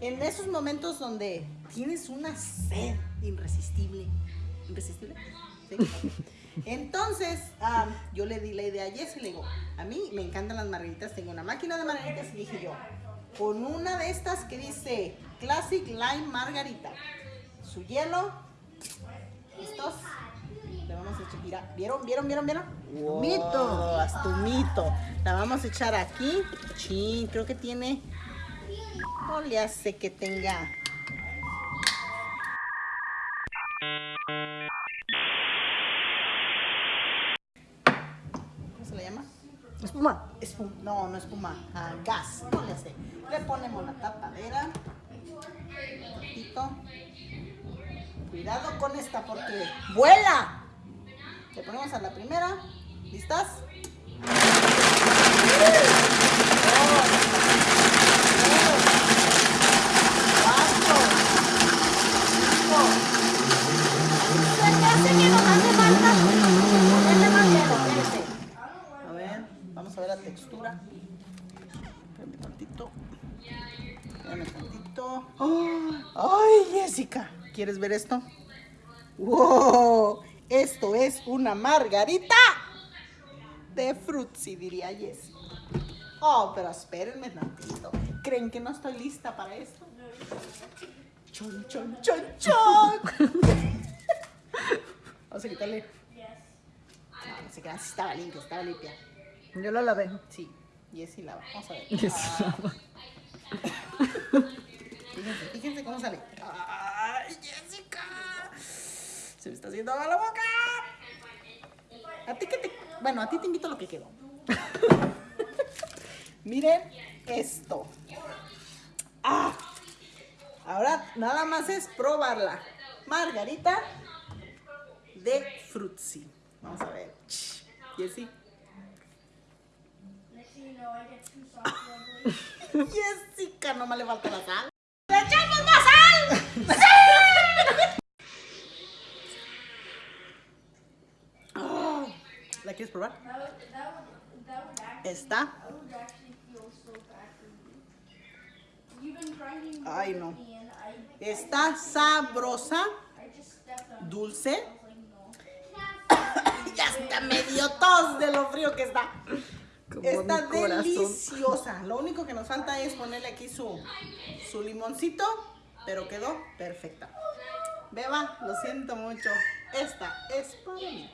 En esos momentos donde tienes una sed irresistible. ¿Irresistible? Entonces, yo le di la idea a Jessy, le digo, a mí me encantan las margaritas, tengo una máquina de margaritas y dije yo, con una de estas que dice Classic Lime Margarita, su hielo, ¿listos? Le vamos a echar, mira, ¿vieron, vieron, vieron, vieron? Un mito. La vamos a echar aquí. Chin, creo que tiene, no le hace que tenga ¿Cómo se le llama? Espuma. Espuma. No, no espuma. Ah, gas. No le sé. Le ponemos la tapadera. Un poquito. Cuidado con esta porque vuela. Le ponemos a la primera. ¿Listas? Cuatro. Cinco. Se me hace que nos hace falta. Ponerle más hielo, espérese. A ver, vamos a ver la textura. Espérame tantito. Espérame tantito. ¡Oh! ¡Ay, Jessica! ¿Quieres ver esto? ¡Wow! Esto es una margarita de frutzi, diría Jessica. Oh, pero espérenme tantito. ¿Creen que no estoy lista para esto? Chon, chon, chon, chon. Vamos a quitarle. No, no se queda, sí estaba limpia, estaba limpia. Yo la lavé. Sí, Jessie lava. Vamos a ver. Yes. Ah. Fíjense, fíjense cómo sale. ¡Ay, Jessica! Se me está haciendo agua la boca. A ti que te. Bueno, a ti te invito lo que quedó. Miren esto. ¡Ah! Ahora nada más es probarla. Margarita de frutzi. Vamos a ver. Jessie. Jessica, no me le falta la sal. ¡Le echamos más sal! Ah, ¿La quieres probar? Esta. Ay, no. Está sabrosa, dulce. ya está medio tos de lo frío que está. Como Está mi corazón. deliciosa. Lo único que nos falta es ponerle aquí su, su limoncito, pero quedó perfecta. Beba, lo siento mucho. Esta es para mí.